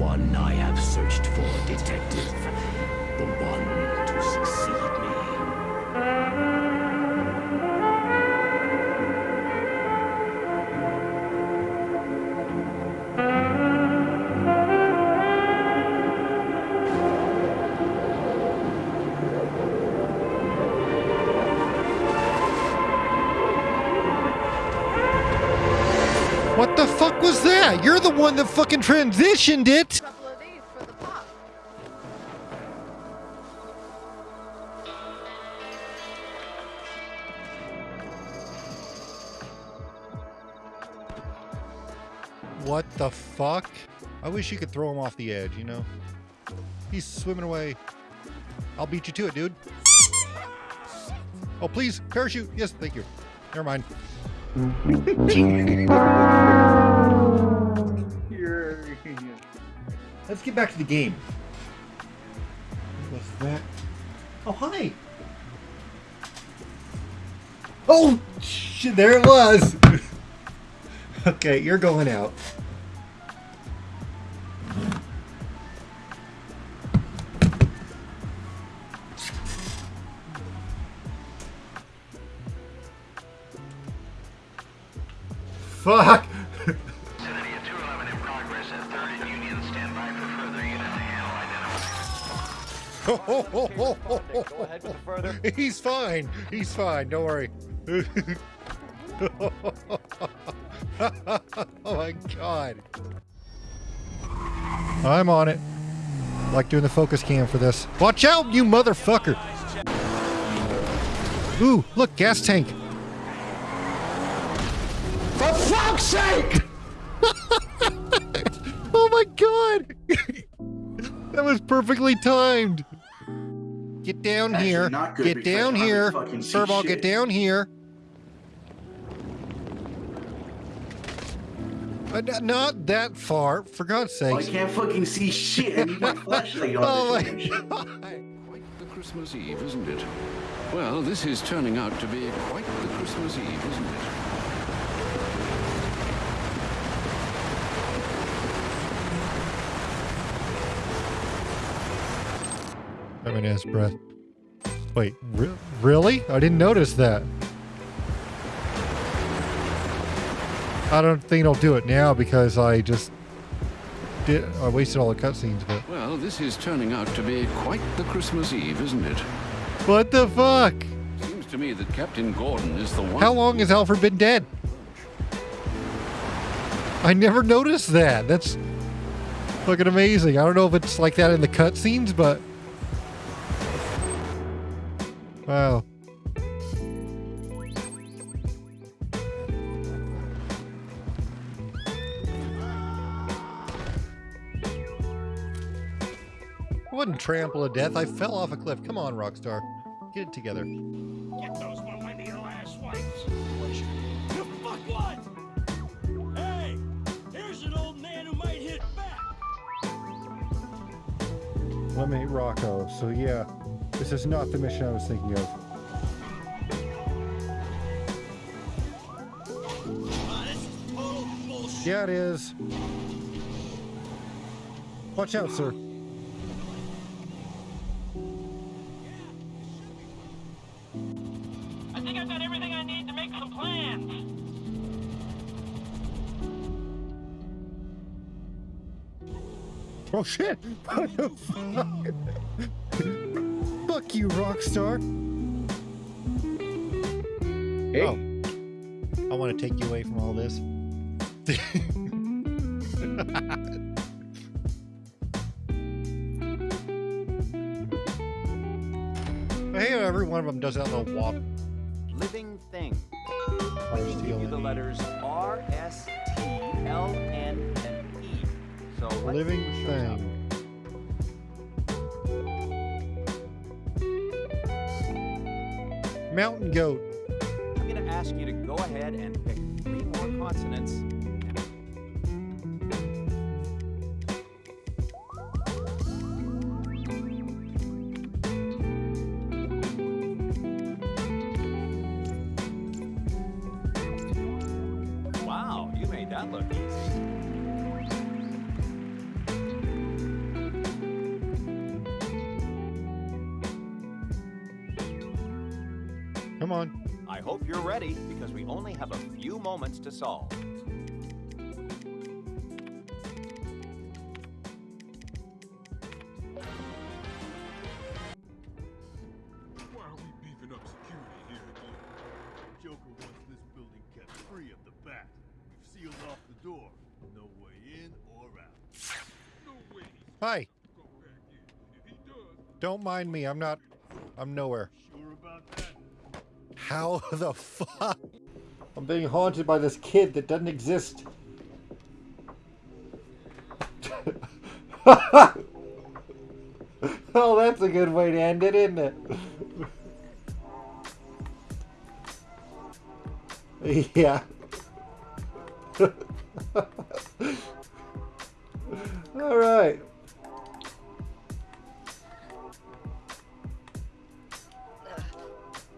one I have searched for, detective. The one to succeed was that? You're the one that fucking transitioned it. What the fuck? I wish you could throw him off the edge, you know? He's swimming away. I'll beat you to it, dude. Oh, please, parachute. Yes, thank you. Never mind. Let's get back to the game. What was that? Oh, hi. Oh, shit, there it was. okay, you're going out. Fuck! He's fine. He's fine. Don't worry. oh my god. I'm on it. Like doing the focus cam for this. Watch out, you motherfucker. Ooh, look, gas tank. For fuck's sake! Oh my god. that was perfectly timed. Get down Actually, here. not good Get down here. fucking see Furball, get down here. N- not that far, for God's Oh, I can't fucking see shit. I need my flashlight on Oh my god. Quite the Christmas Eve, isn't it? Well, this is turning out to be quite the Christmas Eve, isn't it? In his breath. Wait, re- really? I didn't notice that. I don't think I'll do it now because I just did. I wasted all the cutscenes, but Well, this is turning out to be quite the Christmas Eve, isn't it? what the fuck? Seems to me that Captain Gordon is the one. How long has Alfred been dead? I never noticed that. That's fucking amazing. I don't know if it's like that in the cutscenes, but wow. I wasn't trample to death. I fell off a cliff. Come on, Rockstar. Get it together. Get those millennial ass wipes. You fuckwad! Hey, here's an old man who might hit back. Let me Rocco. So yeah, this is not the mission I was thinking of. Ah, this is total bullshit. Yeah, it is. Watch out, sir. I think I've got everything I need to make some plans. Oh shit! What the fuck? Fuck you, Rockstar. Hey. Oh. I want to take you away from all this. hey, every one of them does that little wop. Living thing. Or Give you the letters R, S, T, L, N, and E. So let's Living see what shows up. Mountain goat. I'm going to ask you to go ahead and pick three more consonants. Wow, you made that look easy. Come on. I hope you're ready because we only have a few moments to solve. Why are we beefing up security here again? Joker wants this building kept free of the bat. We've sealed off the door. No way in or out. No way Hi. go back in. If he does, Don't mind me. I'm not. I'm nowhere. Sure about that? How the fuck? I'm being haunted by this kid that doesn't exist. oh, that's a good way to end it, isn't it? yeah. All right.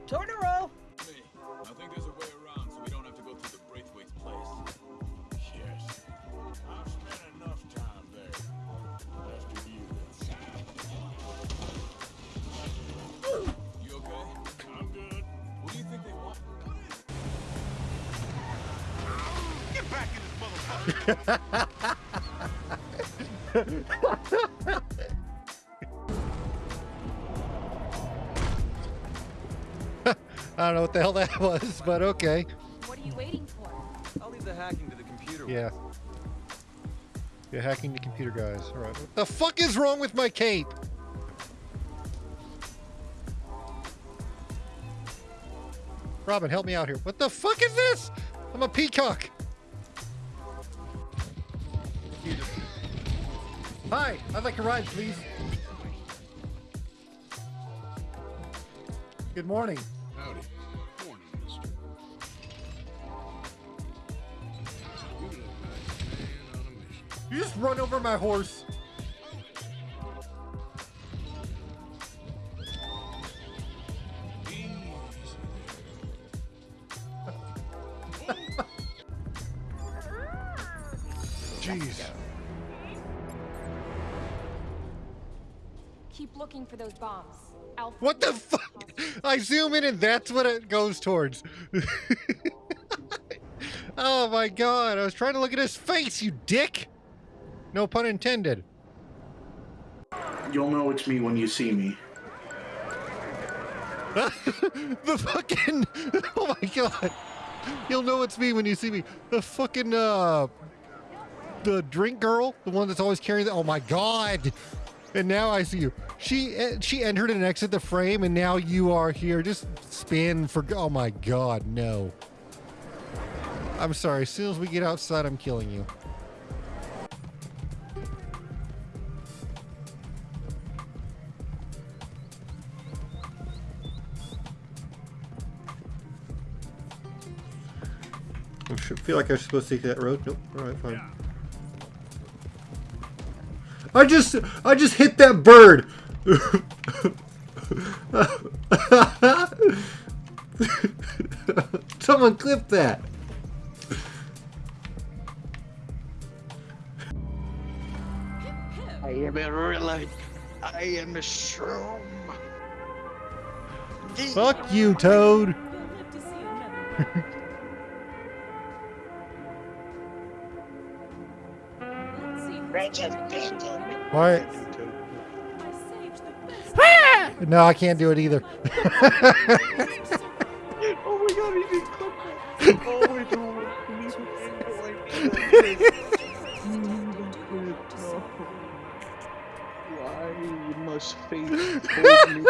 Totoro! Hey, I don't know what the hell that was, but okay. What are you waiting for? I'll leave the hacking to the computer. Yeah. Yeah, hacking the computer guys. All right. What the fuck is wrong with my cape? Robin, help me out here. What the fuck is this? I'm a peacock. Hi, I'd like a ride, please. Good morning. Howdy. Morning, mister. You look like a man on a mission. You just run over my horse. Jeez. Looking for those bombs. Alpha. What the fuck? I zoom in and that's what it goes towards. oh my god, I was trying to look at his face, you dick! No pun intended. You'll know it's me when you see me. the fucking oh my god you'll know it's me when you see me the fucking uh the drink girl the one that's always carrying the oh my god and now i see you she eh, she entered and exited the frame and now you are here just spin for oh my god no i'm sorry as soon as we get outside i'm killing you I should feel like I'm supposed to take that road. Nope. All right, fine. I just, I just hit that bird. Someone clip that. I am a really, I am a shroom. Fuck you, Toad. You'll live to see another. Let's see. who's Wretched gonna bitch. I Why? saved. No, I can't do it either. Oh my god, he did clip that. Oh my god. Please don't like that. Why must fate hold me